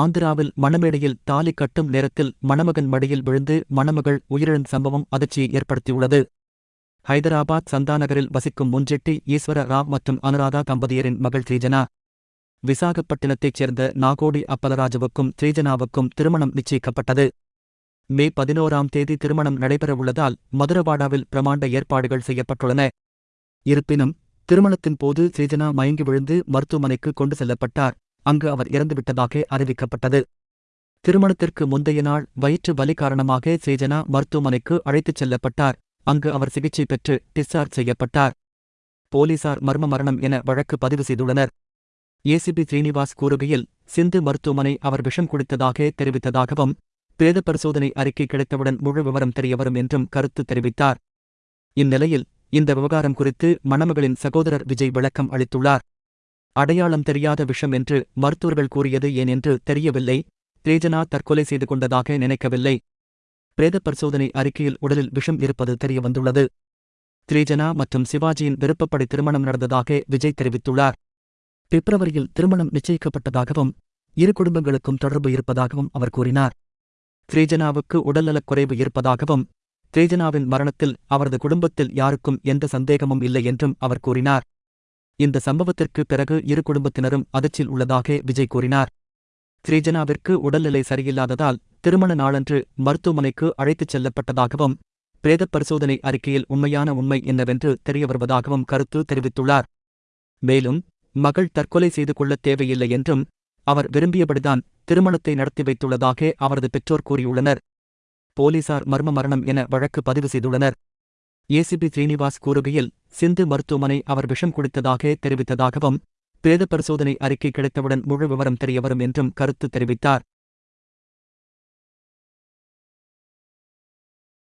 ஆந்திராவில் மணமேடையில் தாலி கட்டும் நேரத்தில் மணமகன் மடியில் விழுந்து மணமகள் உயிரிழந்த சம்பவம் அதிர்ச்சியை ஏற்படுத்தியுள்ளது. ஹைதராபாத் சந்தாநகரில் வசிக்கும் முன்ஜெட்டி ஈஸ்வர ராவ் மற்றும் அனுராதா தம்பதியரின் மகள் ஸ்ரீஜனா விசாகப்பட்டினத்தைச் சேர்ந்த நாகோடி அப்பலராஜுவுக்கும் ஸ்ரீஜனாவுக்கும் திருமணம் நிச்சயிக்கப்பட்டது. மே பதினோராம் தேதி திருமணம் நடைபெறவுள்ளதால் மதுரவாடாவில் பிரமாண்ட ஏற்பாடுகள் செய்யப்பட்டுள்ளன. இருப்பினும் திருமணத்தின் போது ஸ்ரீஜனா மயங்கி விழுந்து மருத்துவமனைக்கு கொண்டு செல்லப்பட்டார். அங்கு அவர் இறந்துவிட்டதாக அறிவிக்கப்பட்டது. திருமணத்திற்கு முந்தைய நாள் வயிற்று வலி காரணமாக ஸ்ரீஜனா மருத்துவமனைக்கு அழைத்துச் செல்லப்பட்டார். அங்கு அவர் சிகிச்சை பெற்று டிஸ்சார்ஜ் செய்யப்பட்டார். போலீசார் மர்ம மரணம் என வழக்கு பதிவு செய்துள்ளனர். ஏசிபி ஸ்ரீனிவாஸ் கூறுகையில் சிந்து மருத்துவமனை அவர் விஷம் குடித்ததாக தெரிவித்ததாகவும் பிரேத பரிசோதனை அறிக்கை கிடைத்தவுடன் முழு விவரம் தெரியவரும் என்றும் கருத்து தெரிவித்தார். இந்நிலையில் இந்த விவகாரம் குறித்து மணமகளின் சகோதரர் விஜய் விளக்கம் அளித்துள்ளார். அடையாளம் தெரியாத விஷம் என்று மருத்துவர்கள் கூறியது ஏன் என்று தெரியவில்லை. தேஜனா தற்கொலை செய்து கொண்டதாக நினைக்கவில்லை. பிரேத பரிசோதனை அறிக்கையில் உடலில் விஷம் இருப்பது தெரியவந்துள்ளது. திரேஜனா மற்றும் சிவாஜியின் விருப்பப்படி திருமணம் நடந்ததாக விஜய் தெரிவித்துள்ளார். பிப்ரவரியில் திருமணம் நிச்சயிக்கப்பட்டதாகவும் இரு குடும்பங்களுக்கும் தொடர்பு இருப்பதாகவும் அவர் கூறினார். திரேஜனாவுக்கு உடல்நலக் குறைவு இருப்பதாகவும் திரேஜனாவின் மரணத்தில் அவரது குடும்பத்தில் யாருக்கும் எந்த சந்தேகமும் இல்லை என்றும் அவர் கூறினார். இந்த சம்பவத்திற்கு பிறகு இரு குடும்பத்தினரும் அதிர்ச்சியில் உள்ளதாக விஜய் கூறினார். ஸ்ரீஜனாவிற்கு உடல்நிலை சரியில்லாததால் திருமண நாளன்று மருத்துவமனைக்கு அழைத்துச் செல்லப்பட்டதாகவும் பிரேத பரிசோதனை அறிக்கையில் உண்மையான உண்மை என்னவென்று தெரியவருவதாகவும் கருத்து தெரிவித்துள்ளார். மேலும் மகள் தற்கொலை செய்து கொள்ளத் தேவையில்லை என்றும் அவர் விரும்பியபடிதான் திருமணத்தை நடத்தி வைத்துள்ளதாக அவரது பெற்றோர் கூறியுள்ளனர். போலீசார் மர்ம மரணம் என வழக்கு பதிவு செய்துள்ளனர். ஏசிபி ஸ்ரீனிவாஸ் கூறுகையில் சிந்து மருத்துவமனை அவர் விஷம் குடித்ததாக தெரிவித்ததாகவும் பிரேத பரிசோதனை அறிக்கை கிடைத்தவுடன் முழு விவரம் தெரியவரும் என்றும் கருத்து தெரிவித்தார்.